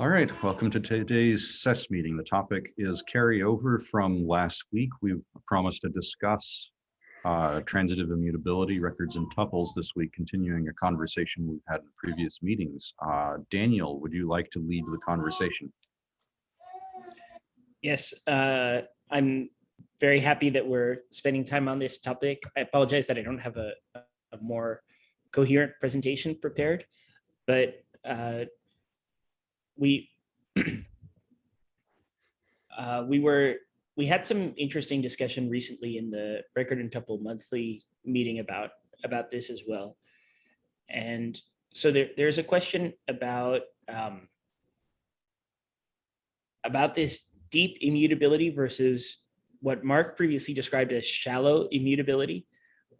All right, welcome to today's SES meeting. The topic is carryover from last week. We promised to discuss uh, transitive immutability records and tuples this week, continuing a conversation we've had in previous meetings. Uh, Daniel, would you like to lead the conversation? Yes, uh, I'm very happy that we're spending time on this topic. I apologize that I don't have a, a more coherent presentation prepared, but uh, we uh, we were we had some interesting discussion recently in the record and tuple monthly meeting about about this as well. And so there, there's a question about um, about this deep immutability versus what Mark previously described as shallow immutability,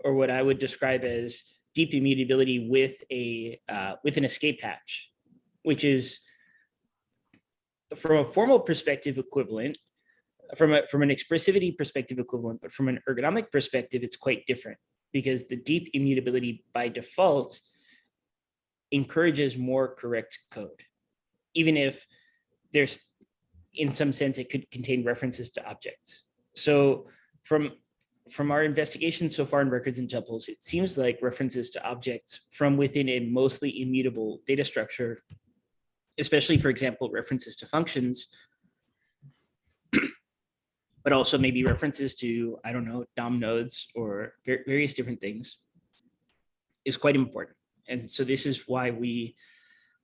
or what I would describe as deep immutability with a uh, with an escape hatch, which is from a formal perspective equivalent, from a from an expressivity perspective equivalent, but from an ergonomic perspective, it's quite different because the deep immutability by default encourages more correct code, even if there's in some sense it could contain references to objects. So from from our investigation so far in records and tuples, it seems like references to objects from within a mostly immutable data structure especially, for example, references to functions, but also maybe references to, I don't know, DOM nodes or various different things is quite important. And so this is why we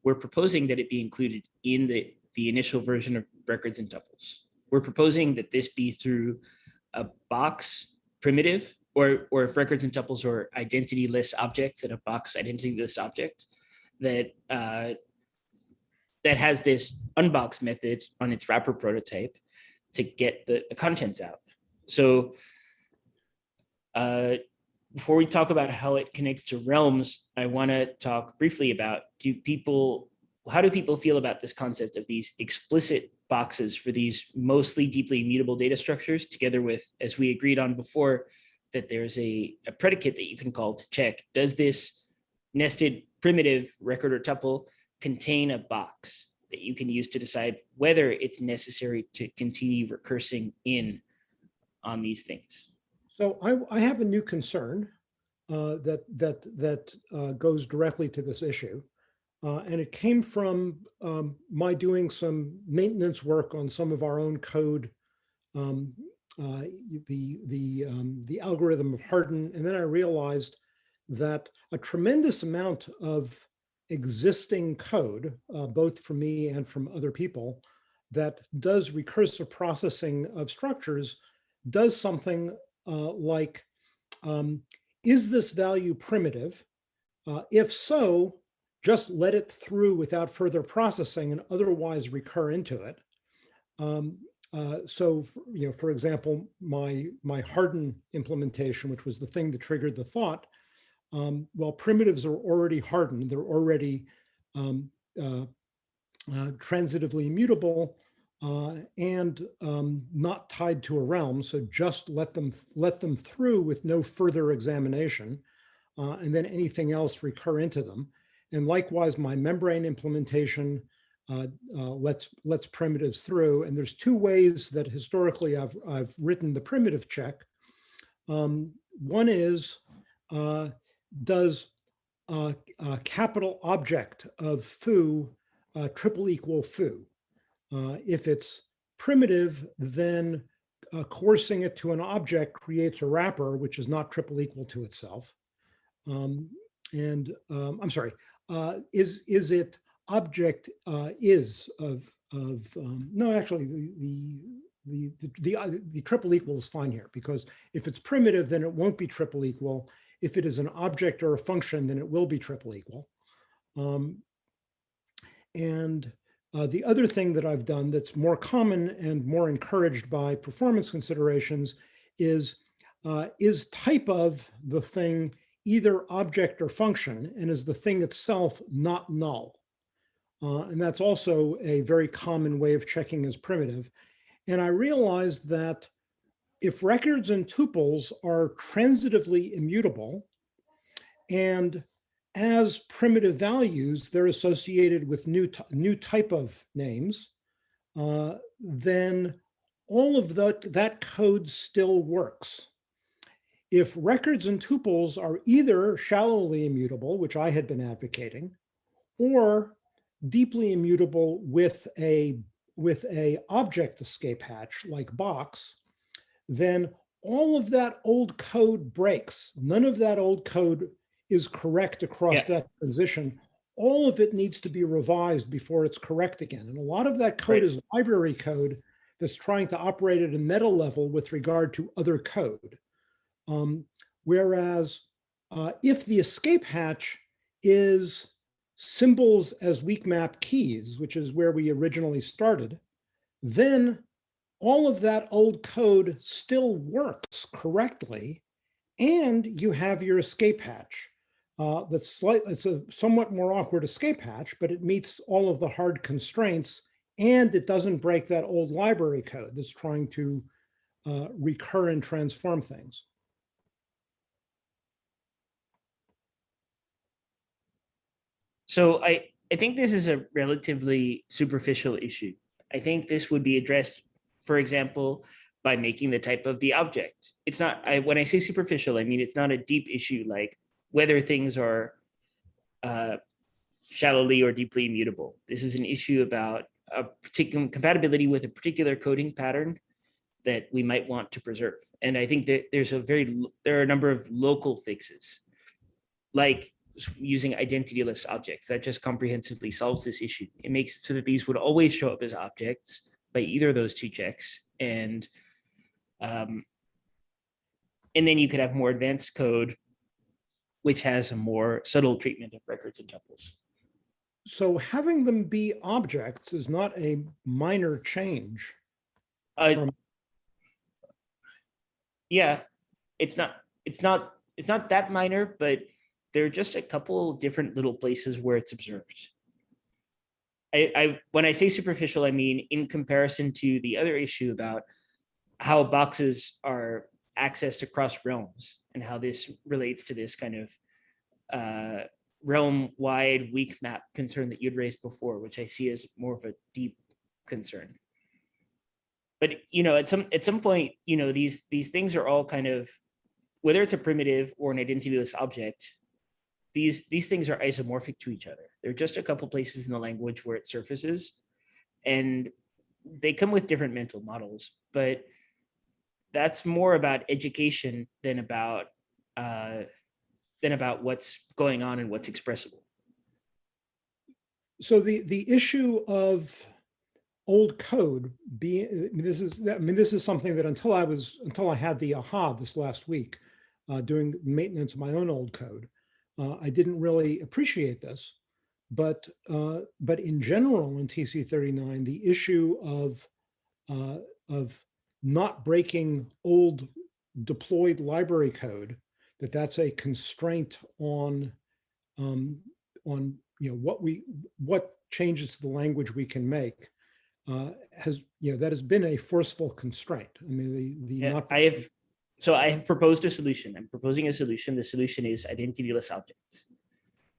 were proposing that it be included in the, the initial version of records and tuples. We're proposing that this be through a box primitive or, or if records and tuples are identityless objects at a box identityless object that uh, that has this unbox method on its wrapper prototype to get the, the contents out. So uh, before we talk about how it connects to realms, I want to talk briefly about do people, how do people feel about this concept of these explicit boxes for these mostly deeply immutable data structures together with, as we agreed on before, that there's a, a predicate that you can call to check, does this nested primitive record or tuple contain a box that you can use to decide whether it's necessary to continue recursing in on these things. So I, I have a new concern uh, that that that uh, goes directly to this issue. Uh, and it came from um, my doing some maintenance work on some of our own code, um, uh, the, the, um, the algorithm of harden. And then I realized that a tremendous amount of existing code, uh, both from me and from other people, that does recursive processing of structures does something uh, like, um, is this value primitive? Uh, if so, just let it through without further processing and otherwise recur into it. Um, uh, so, you know, for example, my my harden implementation, which was the thing that triggered the thought, um, well, primitives are already hardened. They're already um, uh, uh, transitively immutable uh, and um, not tied to a realm. So just let them let them through with no further examination, uh, and then anything else recur into them. And likewise, my membrane implementation uh, uh, lets lets primitives through. And there's two ways that historically I've I've written the primitive check. Um, one is does a, a capital object of foo uh, triple equal foo? Uh, if it's primitive, then uh, coercing it to an object creates a wrapper, which is not triple equal to itself. Um, and um, I'm sorry, uh, is is it object uh, is of of um, no actually the the the the, the, uh, the triple equal is fine here because if it's primitive then it won't be triple equal if it is an object or a function, then it will be triple equal. Um, and uh, the other thing that I've done that's more common and more encouraged by performance considerations is, uh, is type of the thing either object or function, and is the thing itself not null? Uh, and that's also a very common way of checking as primitive. And I realized that if records and tuples are transitively immutable and as primitive values, they're associated with new, new type of names, uh, then all of that, that code still works. If records and tuples are either shallowly immutable, which I had been advocating, or deeply immutable with a, with a object escape hatch like box, then all of that old code breaks. None of that old code is correct across Yeah. that transition. All of it needs to be revised before it's correct again. And a lot of that code Right. is library code that's trying to operate at a meta level with regard to other code. Um, whereas uh, if the escape hatch is symbols as weak map keys, which is where we originally started, then all of that old code still works correctly. And you have your escape hatch. Uh, that's slightly, it's a somewhat more awkward escape hatch, but it meets all of the hard constraints and it doesn't break that old library code that's trying to uh, recur and transform things. So I, I think this is a relatively superficial issue. I think this would be addressed, for example, by making the type of the object. It's not, I, when I say superficial, I mean, it's not a deep issue like whether things are uh, shallowly or deeply immutable. This is an issue about a particular compatibility with a particular coding pattern that we might want to preserve. And I think that there's a very, there are a number of local fixes, like using identityless objects that just comprehensively solves this issue. It makes it so that these would always show up as objects by either of those two checks. And um, and then you could have more advanced code, which has a more subtle treatment of records and tuples. So having them be objects is not a minor change. Uh, From- yeah, it's not, it's not, it's not that minor, but there are just a couple different little places where it's observed. I, when I say superficial, I mean in comparison to the other issue about how boxes are accessed across realms and how this relates to this kind of uh, realm-wide weak map concern that you'd raised before, which I see as more of a deep concern. But you know at some at some point you know these these things are all kind of whether it's a primitive or an identityless object these these things are isomorphic to each other. There are just a couple places in the language where it surfaces and they come with different mental models but that's more about education than about uh than about what's going on and what's expressible. So the, the issue of old code being, this is, I mean, this is something that until I was, until I had the aha this last week, uh, doing maintenance of my own old code, uh, I didn't really appreciate this. But, uh, but in general, in TC thirty-nine, the issue of, uh, of not breaking old deployed library code, that that's a constraint on, um, on, you know, what we, what changes to the language we can make, uh, has, you know, that has been a forceful constraint. I mean, the, the. yeah, not- i have so i have proposed a solution i'm proposing a solution the solution is identityless objects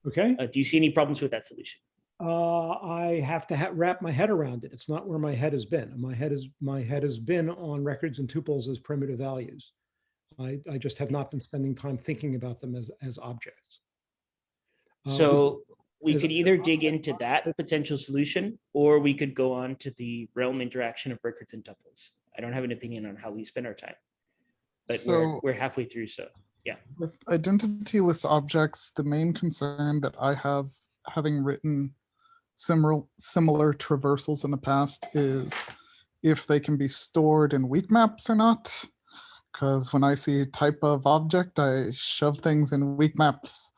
Okay, uh, do you see any problems with that solution uh, I have to ha- wrap my head around it. It's not where my head has been. My head is, my head has been on records and tuples as primitive values. I, I just have not been spending time thinking about them as, as objects. With- So we could either dig into that potential solution, or we could go on to the realm interaction of records and tuples. I don't have an opinion on how we spend our time. But we're, So- we're halfway through, so. Yeah. With identityless objects, the main concern that I have, having written similar, similar traversals in the past is if they can be stored in weak maps or not. Because when I see a type of object, I shove things in weak maps.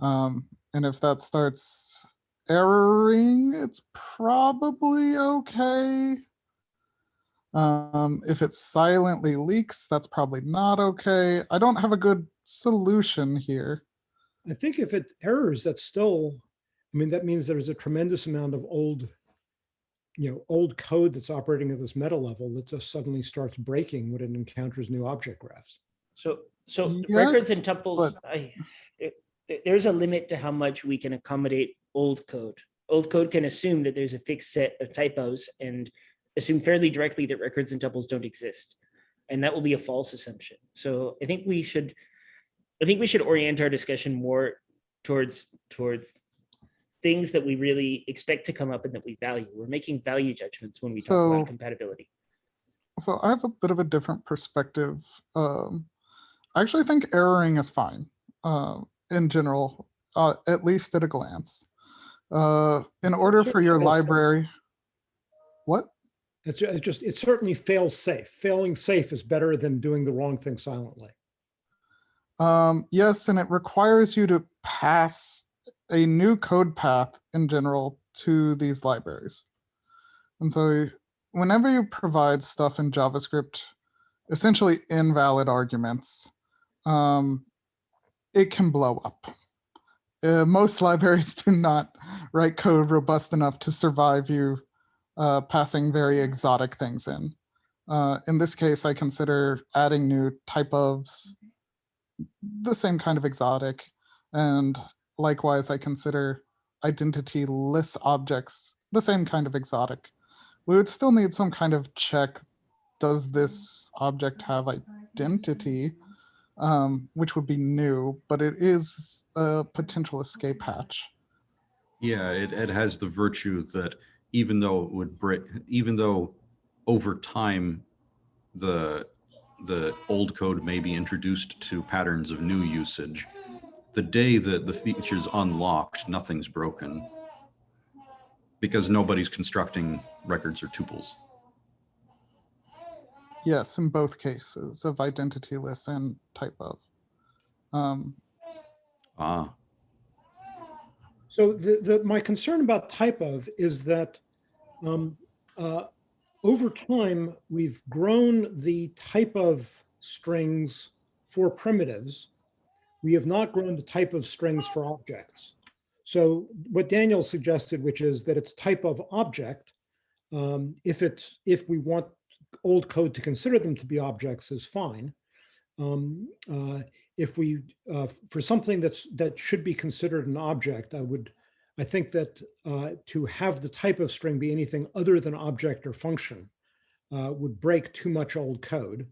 Um, and if that starts erroring, it's probably okay. Um, if it silently leaks, that's probably not okay. I don't have a good solution here. I think if it errors, that's still, I mean, that means there's a tremendous amount of old, you know, old code that's operating at this meta level that just suddenly starts breaking when it encounters new object graphs. So, so records and tuples, but- I, there, there- there's a limit to how much we can accommodate old code. Old code can assume that there's a fixed set of type ofs and assume fairly directly that records and tuples don't exist. And that will be a false assumption. So I think we should, I think we should orient our discussion more towards, towards things that we really expect to come up and that we value. We're making value judgments when we talk about compatibility. So I have a bit of a different perspective. Um, I actually think erroring is fine uh, in general, uh, at least at a glance. Uh, in order for your library, what? It's just, it certainly fails safe. Failing safe is better than doing the wrong thing silently. Um, yes, and it requires you to pass a new code path in general to these libraries. And so whenever you provide stuff in JavaScript, essentially invalid arguments, um, it can blow up. Uh, most libraries do not write code robust enough to survive you uh, passing very exotic things in. Uh, in this case, I consider adding new type ofs the same kind of exotic. And likewise, I consider identity-less objects the same kind of exotic. We would still need some kind of check. Does this object have identity? Um, which would be new, but it is a potential escape hatch. Yeah, it, it has the virtue that even though it would break, even though over time, the, the old code may be introduced to patterns of new usage, the day that the feature's unlocked, nothing's broken. Because nobody's constructing records or tuples. Yes, in both cases of identityless and type of. Um, Ah, So the, the, my concern about type of is that um, uh, over time, we've grown the type of strings for primitives. We have not grown the type of strings for objects. So what Daniel suggested, which is that it's type of object, um, if it's, if we want old code to consider them to be objects is fine. Um, uh, if we, uh, for something that's, that should be considered an object, I would, I think that uh, to have the type of string be anything other than object or function uh, would break too much old code.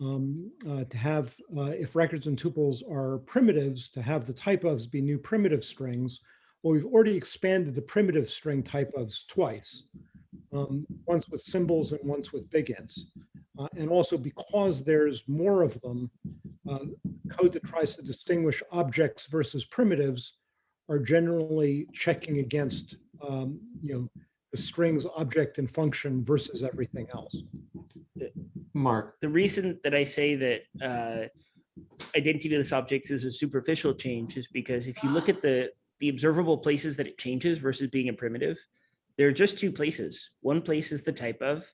Um, uh, to have, uh, if records and tuples are primitives, to have the type ofs be new primitive strings, well, we've already expanded the primitive string type ofs twice, um, once with symbols and once with big ints. Uh, and also because there's more of them, uh, code that tries to distinguish objects versus primitives are generally checking against, um, you know, the strings object and function versus everything else. Mark, the reason that I say that uh, identityless objects is a superficial change is because if you look at the the observable places that it changes versus being a primitive, there are just two places. One place is the type of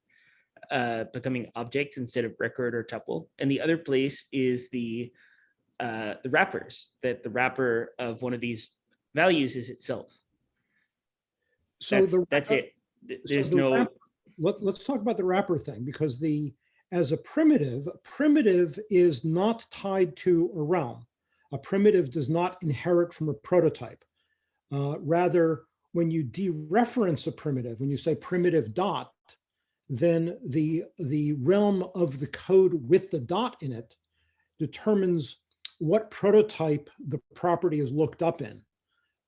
uh, becoming objects instead of record or tuple, and the other place is the uh, the wrappers that the wrapper of one of these values is itself. So That's, the that's it. Th- so There's the no. Let, let's talk about the wrapper thing because the, as a primitive, primitive is not tied to a realm. A primitive does not inherit from a prototype. Uh, rather, when you dereference a primitive, when you say primitive dot, then the, the realm of the code with the dot in it determines what prototype the property is looked up in.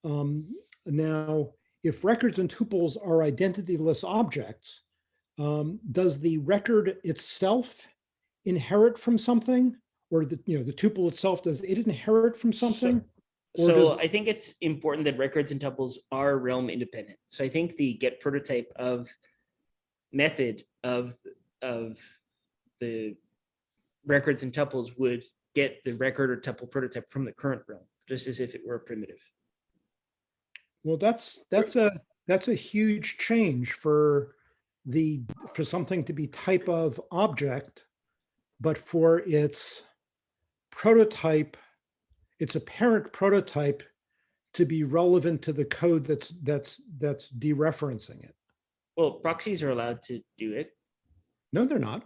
Um, now, if records and tuples are identityless objects, um, does the record itself inherit from something? Or the, you know, the tuple itself, does it inherit from something? So I think it's important that records and tuples are realm independent. So I think the get prototype of method of, of the records and tuples would get the record or tuple prototype from the current realm, just as if it were a primitive. Well, that's, that's a, that's a huge change for the, for something to be type of object, but for its prototype, its apparent prototype to be relevant to the code that's, that's, that's dereferencing it. Well, proxies are allowed to do it. No, they're not.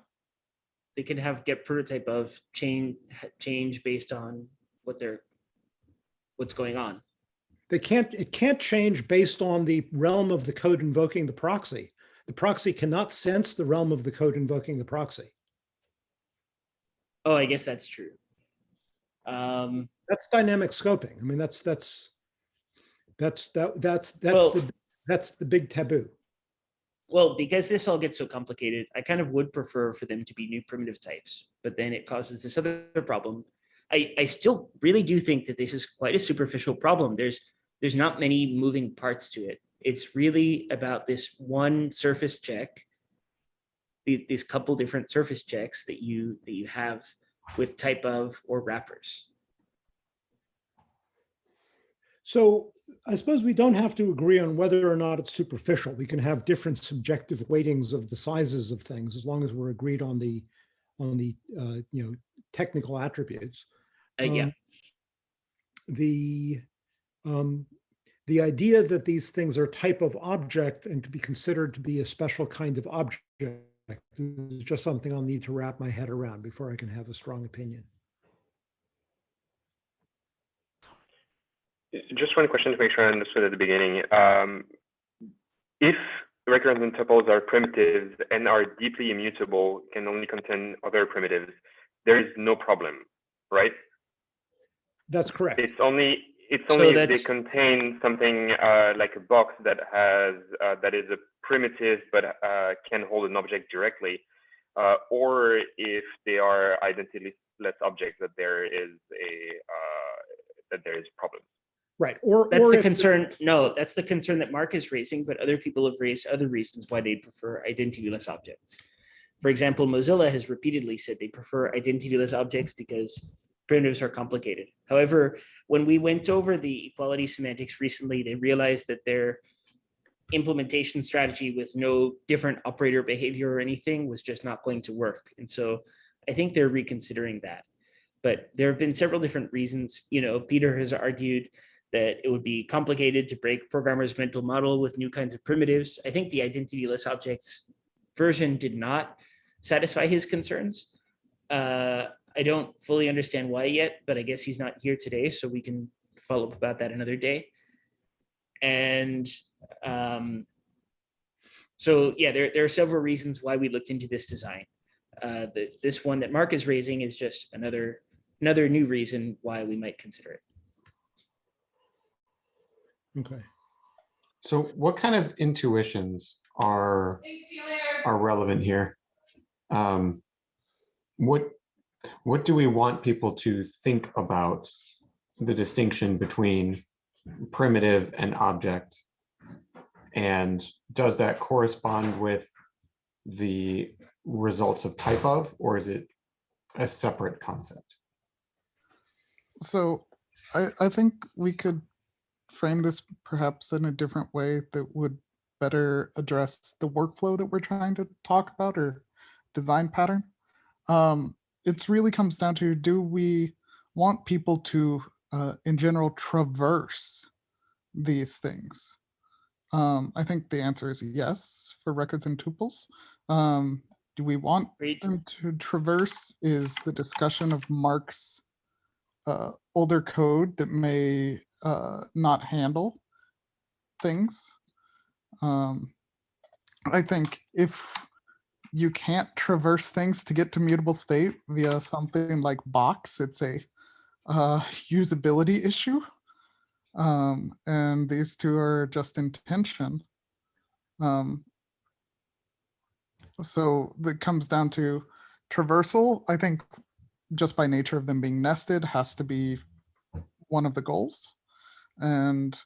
They can have get prototype of change, change based on what they're, what's going on. They can't, it can't change based on the realm of the code invoking the proxy. The proxy cannot sense the realm of the code invoking the proxy. Oh, I guess that's true. Um, That's dynamic scoping. I mean, that's, that's, that's, that, that's, that's, Well- the that's the big taboo. Well, because this all gets so complicated, I kind of would prefer for them to be new primitive types, but then it causes this other problem. I, I still really do think that this is quite a superficial problem. There's, there's not many moving parts to it. It's really about this one surface check. the- These couple different surface checks that you, that you have with type of or wrappers. So I suppose we don't have to agree on whether or not it's superficial. We can have different subjective weightings of the sizes of things as long as we're agreed on the, on the, uh, you know, technical attributes. Uh, yeah, Um, The, um, the idea that these things are type of object and to be considered to be a special kind of object is just something I'll need to wrap my head around before I can have a strong opinion. Just one question to make sure I understood at the beginning. Um, if records and tuples are primitives and are deeply immutable, can only contain other primitives, there is no problem, right? That's correct. It's only it's So only if they contain something uh, like a box that has uh, that is a primitive but uh, can hold an object directly, uh, or if they are identityless objects that there is a uh, that there is problem. Right. Or, that's or the concern. No, that's the concern that Mark is raising, but other people have raised other reasons why they prefer identityless objects. For example, Mozilla has repeatedly said they prefer identityless objects because primitives are complicated. However, when we went over the equality semantics recently, they realized that their implementation strategy with no different operator behavior or anything was just not going to work. And so I think they're reconsidering that. But there have been several different reasons. You know, Peter has argued that it would be complicated to break programmers' mental model with new kinds of primitives. I think the identityless objects version did not satisfy his concerns. Uh, I don't fully understand why yet, but I guess he's not here today, so we can follow up about that another day. And um, so, yeah, there, there are several reasons why we looked into this design. Uh, the, this one that Mark is raising is just another another new reason why we might consider it. Okay. So what kind of intuitions are, are relevant here? Um, What, what do we want people to think about the distinction between primitive and object? And does that correspond with the results of type of, or is it a separate concept? So I, I think we could frame this perhaps in a different way that would better address the workflow that we're trying to talk about or design pattern. Um, it's really comes down to, do we want people to, uh, in general, traverse these things? Um, I think the answer is yes for records and tuples. Um, do we want Agreed? them to traverse is the discussion of Mark's uh, older code that may uh, not handle things. Um, I think if you can't traverse things to get to mutable state via something like box, it's a uh, usability issue. Um, and these two are just in tension. Um, so that comes down to traversal. I think just by nature of them being nested has to be one of the goals. And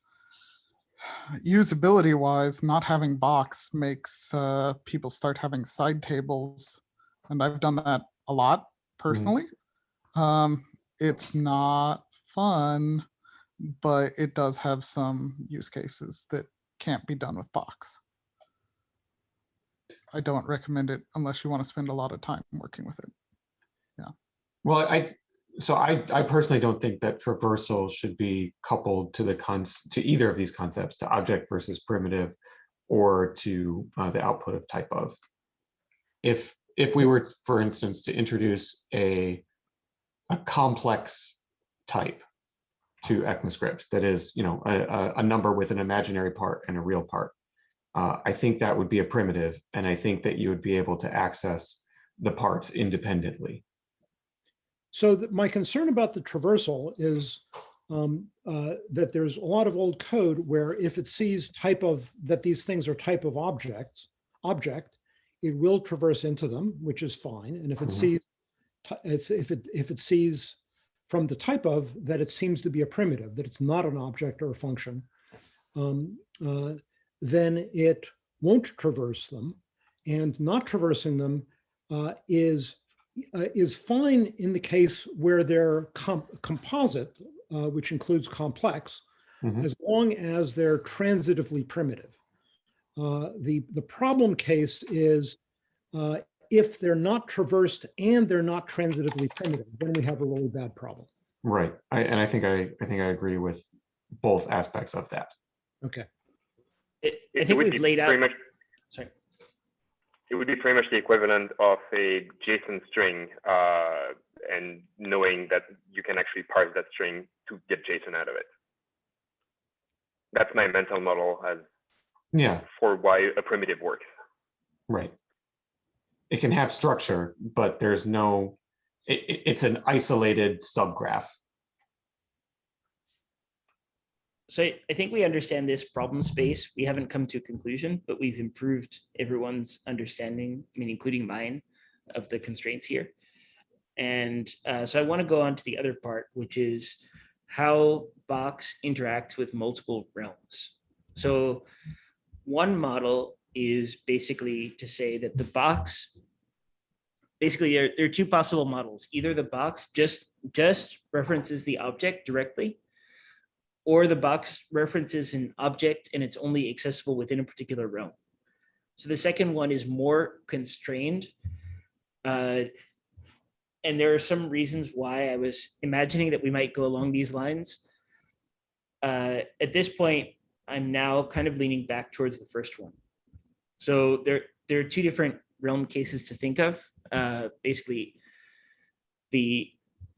usability wise, not having box makes uh, people start having side tables. And I've done that a lot personally. Um, it's not fun, but it does have some use cases that can't be done with box. I don't recommend it unless you want to spend a lot of time working with it. Yeah. Well, I, so I, I personally don't think that traversal should be coupled to the cons, to either of these concepts, to object versus primitive or to uh, the output of type of. If, if we were, for instance, to introduce a, a complex type to ECMAScript that is, you know, a, a, number with an imaginary part and a real part. Uh, I think that would be a primitive, and I think that you would be able to access the parts independently. So my concern about the traversal is um, uh, that there's a lot of old code where if it sees type of, that these things are type of objects, object, it will traverse into them, which is fine. And if it Mhm. sees, it's, if it, if it sees from the type of that it seems to be a primitive, that it's not an object or a function, um, uh, then it won't traverse them. And not traversing them uh, is uh, is fine in the case where they're com- composite, uh, which includes complex, Mhm. as long as they're transitively primitive. Uh, the, the problem case is uh, if they're not traversed and they're not transitively primitive, then we have a really bad problem. Right. I, and I think I, I think I agree with both aspects of that. Okay. I I think would we've laid out, much sorry. It would be pretty much the equivalent of a JSON string uh, and knowing that you can actually parse that string to get JSON out of it. That's my mental model as Yeah, for why a primitive works. right. It can have structure, but there's no, it, it- it's an isolated subgraph. So I, I think we understand this problem space. We haven't come to a conclusion, but we've improved everyone's understanding, I mean, including mine, of the constraints here. And uh, so I want to go on to the other part, which is how Box interacts with multiple realms. So one model is basically to say that the box, basically there, there are two possible models. Either the box just, just references the object directly, or the box references an object and it's only accessible within a particular realm. So the second one is more constrained. Uh, and there are some reasons why I was imagining that we might go along these lines. Uh, at this point, I'm now kind of leaning back towards the first one. So there, there are two different realm cases to think of. Uh, basically, the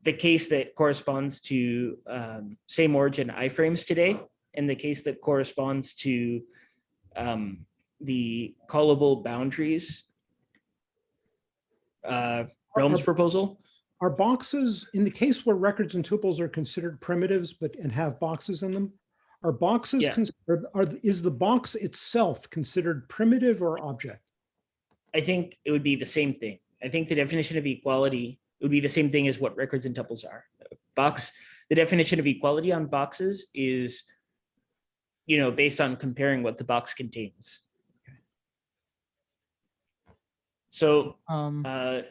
the case that corresponds to um, same origin iframes today, and the case that corresponds to um, the callable boundaries uh, realms Are- proposal. Are boxes, in the case where records and tuples are considered primitives, but and have boxes in them, are boxes, Yeah. cons- are, are, is the box itself considered primitive or object? I think it would be the same thing. I think the definition of equality would be the same thing as what records and tuples are. Box, the definition of equality on boxes is, you know, based on comparing what the box contains. So, Um, uh,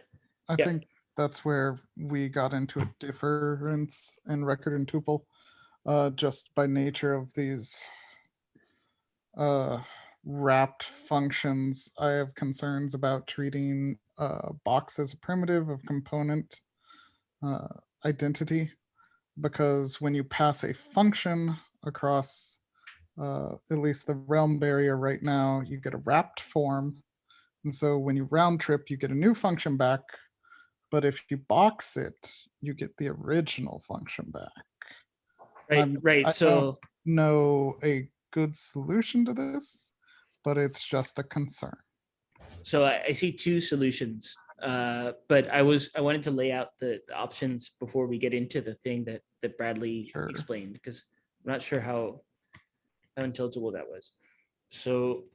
I yeah. think that's where we got into a difference in record and tuple, uh, just by nature of these uh, wrapped functions. I have concerns about treating uh, box as a primitive of component uh, identity, because when you pass a function across uh, at least the realm barrier right now, you get a wrapped form. And so when you round trip, you get a new function back. But if you box it, you get the original function back. right, Um, right. don't- So, No, a good solution to this, but it's just a concern. So I, I see two solutions. Uh, but I was, I wanted to lay out the, the options before we get into the thing that, that Bradley Sure. explained, because I'm not sure how, how intelligible that was. So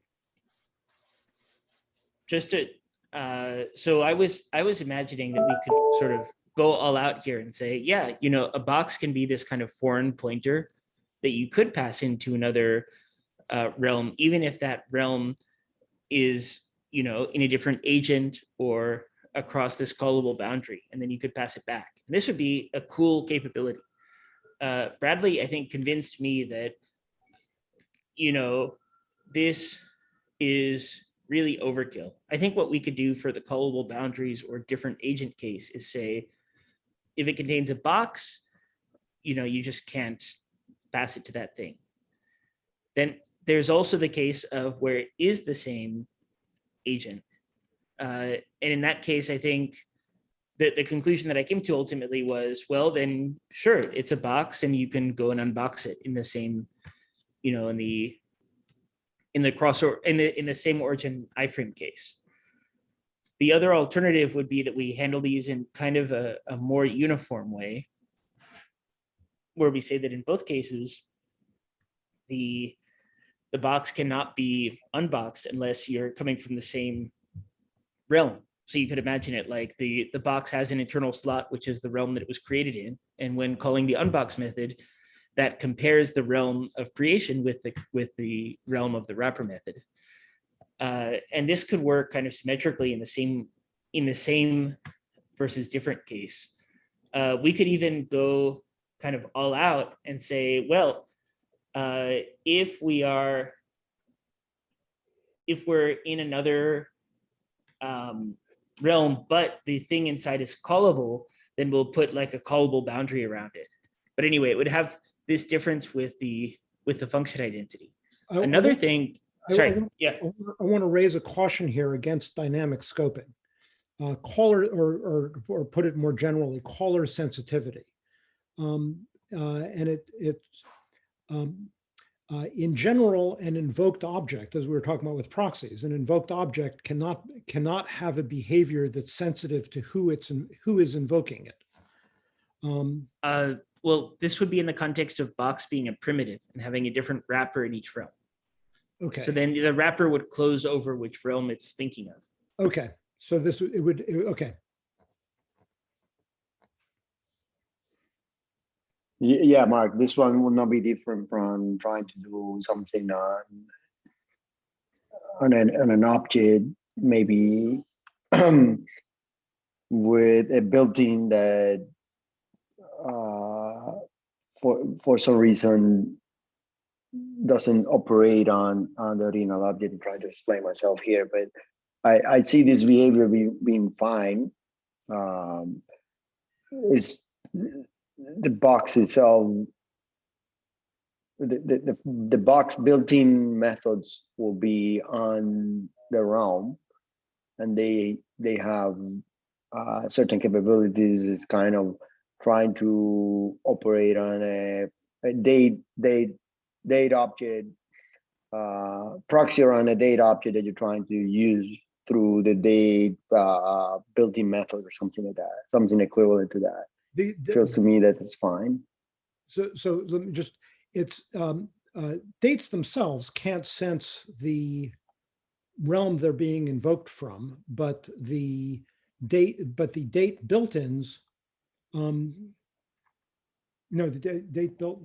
just to, uh, so I was, I was imagining that we could sort of go all out here and say, yeah, you know, a box can be this kind of foreign pointer that you could pass into another uh, realm, even if that realm is, you know, in a different agent or across this callable boundary, and then you could pass it back. And this would be a cool capability. Uh, Bradley, I think, convinced me that, you know, this is really overkill. I think what we could do for the callable boundaries or different agent case is say, if it contains a box, you know, you just can't pass it to that thing. Then there's also the case of where it is the same agent. Uh, and in that case, I think the, the conclusion that I came to ultimately was, well, then sure, it's a box and you can go and unbox it in the same, you know, in the in the cross or in the in the same origin iframe case. The other alternative would be that we handle these in kind of a, a more uniform way, where we say that in both cases, the the box cannot be unboxed unless you're coming from the same realm. So you could imagine it like the, the box has an internal slot, which is the realm that it was created in. And when calling the unbox method, that compares the realm of creation with the, with the realm of the wrapper method. Uh, and this could work kind of symmetrically in the same, in the same versus different case. Uh, we could even go kind of all out and say, well, uh, if we are, if we're in another um, realm, but the thing inside is callable, then we'll put like a callable boundary around it. But anyway, it would have this difference with the with the function identity. I- Another thing, I- I sorry, want- yeah, I want to raise a caution here against dynamic scoping. Uh, Caller, or, or, or put it more generally, caller sensitivity. Um, uh, And it, it, um, uh, in general, an invoked object, as we were talking about with proxies, an invoked object cannot, cannot have a behavior that's sensitive to who it's, in- who is invoking it. Um, uh, well, this would be in the context of box being a primitive and having a different wrapper in each realm. Okay. So then the wrapper would close over which realm it's thinking of. Okay, so this, it would, it- okay, Yeah, Mark, this one will not be different from trying to do something on on an, on an object, maybe with a built-in that uh, for, for some reason doesn't operate on, on the original object. I'm trying to explain myself here, but I, I see this behavior being, being fine. Um, It's, the box itself, the, the, the, box built-in methods will be on the realm and they, they have uh, certain capabilities. Is kind of trying to operate on a, a date, date, date object, uh, proxy around a date object that you're trying to use through the date uh, built-in method or something like that, something equivalent to that the, the- feels to me that it's fine. So, so let me just, it's, um, uh, dates themselves can't sense the realm they're being invoked from, but the date, but the date built-ins, um, no, the date, date built,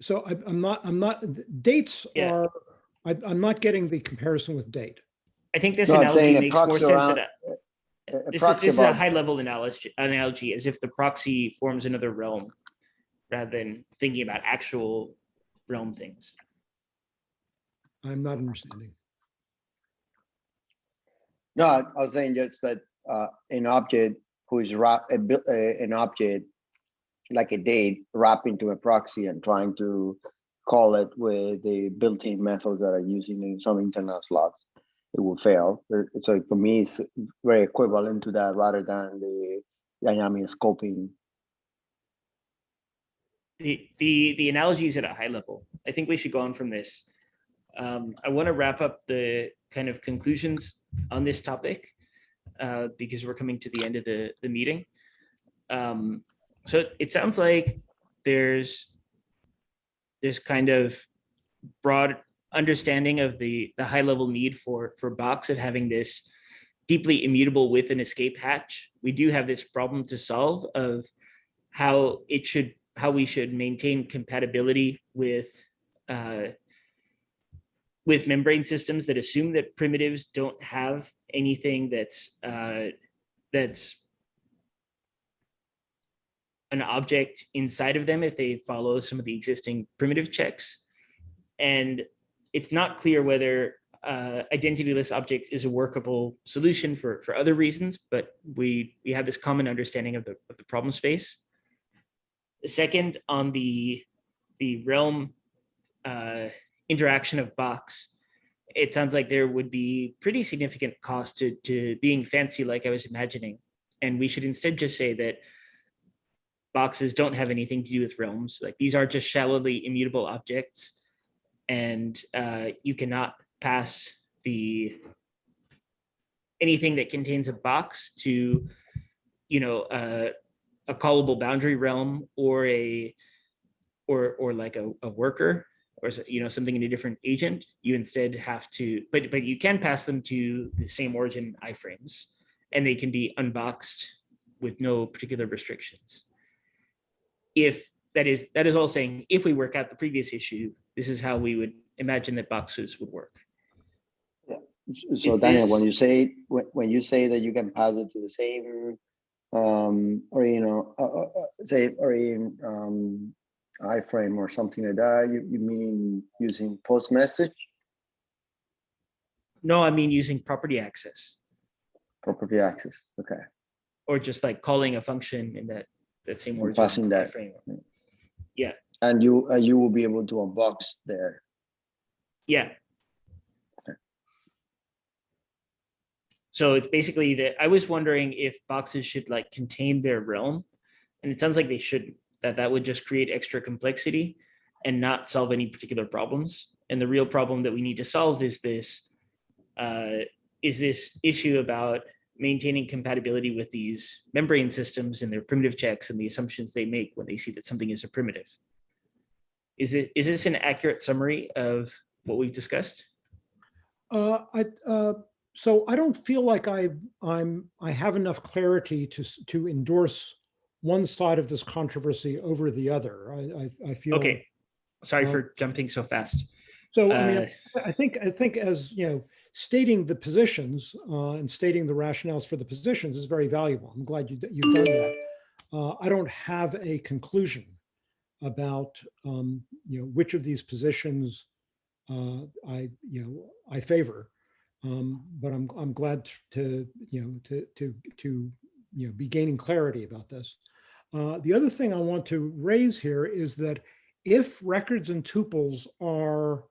so I, I'm not, I'm not, dates Yeah. are, I, I'm not getting the comparison with date. I think this No, analogy makes more proxy sense around- this is, this is a high level analogy, analogy as if the proxy forms another realm rather than thinking about actual realm things. I'm not understanding. No, I I was saying just that uh, an object who is wrap, a, a- an object like a date wrap into a proxy and trying to call it with the built-in methods that are using in some internal slots, it will fail. So for me, it's very equivalent to that rather than the dynamic scoping. The, the, the analogy is at a high level. I think we should go on from this. Um, I want to wrap up the kind of conclusions on this topic uh, because we're coming to the end of the, the meeting. Um, so it sounds like there's there's kind of broad understanding of the the high level need for for Box of having this deeply immutable with an escape hatch. We do have this problem to solve of how it should how we should maintain compatibility with uh, with membrane systems that assume that primitives don't have anything that's uh, that's an object inside of them if they follow some of the existing primitive checks. And it's not clear whether uh, identityless objects is a workable solution for, for other reasons, but we, we have this common understanding of the, of the problem space. Second, on the, the realm uh, interaction of box, it sounds like there would be pretty significant cost to, to being fancy like I was imagining And we should instead just say that boxes don't have anything to do with realms. Like these are just shallowly immutable objects. And uh, you cannot pass the anything that contains a box to, you know, uh, a callable boundary realm or a or or like a, a worker or you know something in a different agent. You instead have to, but but you can pass them to the same origin iframes, and they can be unboxed with no particular restrictions. If that is that is all saying, if we work out the previous issue, this is how we would imagine that boxes would work. S- So Is Daniel, when you say, when, when you say that you can pass it to the same, um, or, you know, uh, uh, uh, say, or in, um, iframe or something like that, you, you mean using post message, No, I mean using property access property access, okay. or just like calling a function in that that same And origin passing that. iframe. And you, uh, you will be able to unbox there. Yeah. Okay. So it's basically that I was wondering if boxes should like contain their realm. And it sounds like they shouldn't, that that would just create extra complexity and not solve any particular problems. And the real problem that we need to solve is this, uh, is this issue about maintaining compatibility with these membrane systems and their primitive checks and the assumptions they make when they see that something is a primitive. Is it, is this an accurate summary of what we've discussed? Uh, I, uh, so I don't feel like I, I'm, I have enough clarity to, to endorse one side of this controversy over the other. I, I, I feel. Okay, sorry uh, for jumping so fast. So I mean, Uh, I think, I think as, you know, stating the positions uh, and stating the rationales for the positions is very valuable. I'm glad you, you've done that. Uh, I don't have a conclusion about, um, you know, which of these positions uh, I, you know, I favor. Um, But I'm, I'm glad to, you know, to, to, to, you know, be gaining clarity about this. Uh, The other thing I want to raise here is that if records and tuples are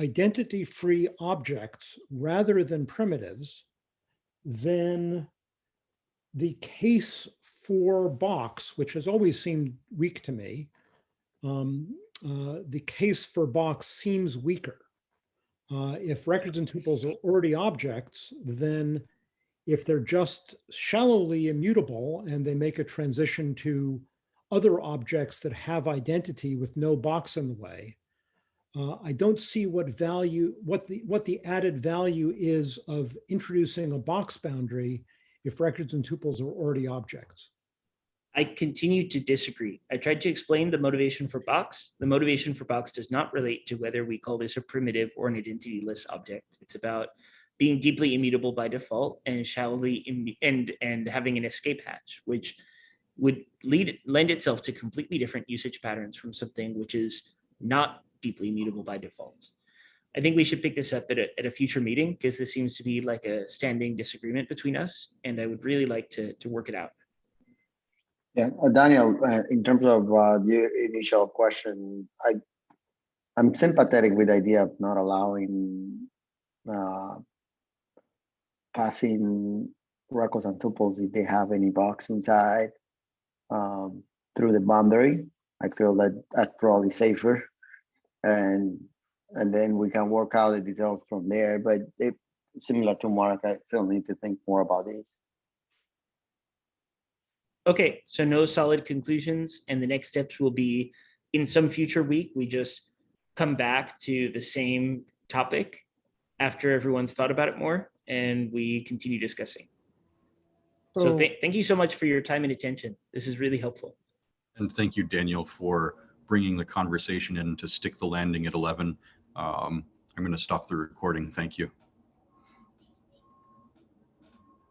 identity-free objects rather than primitives, then the case for box, which has always seemed weak to me, um, uh, the case for box seems weaker. Uh, if records and tuples are already objects, then if they're just shallowly immutable and they make a transition to other objects that have identity with no box in the way, uh, I don't see what value, what the, what the added value is of introducing a box boundary if records and tuples are already objects. I continue to disagree. I tried to explain the motivation for box. The motivation for box does not relate to whether we call this a primitive or an identityless object. It's about being deeply immutable by default and shallowly and and having an escape hatch, which would lead lend itself to completely different usage patterns from something which is not deeply immutable by default. I think we should pick this up at a, at a future meeting because this seems to be like a standing disagreement between us, and I would really like to to work it out. Yeah, uh, Daniel, uh, in terms of uh, your initial question, I, I'm sympathetic with the idea of not allowing uh, passing records and tuples if they have any box inside um, through the boundary. I feel that that's probably safer. And and then we can work out the details from there. But it, similar to Mark, I still need to think more about this. Okay, so no solid conclusions and the next steps will be in some future week, we just come back to the same topic after everyone's thought about it more and we continue discussing. So So- thank, thank you so much for your time and attention. This is really helpful. And thank you, Daniel, for bringing the conversation in to stick the landing at 11. Um, I'm going to stop the recording. Thank you.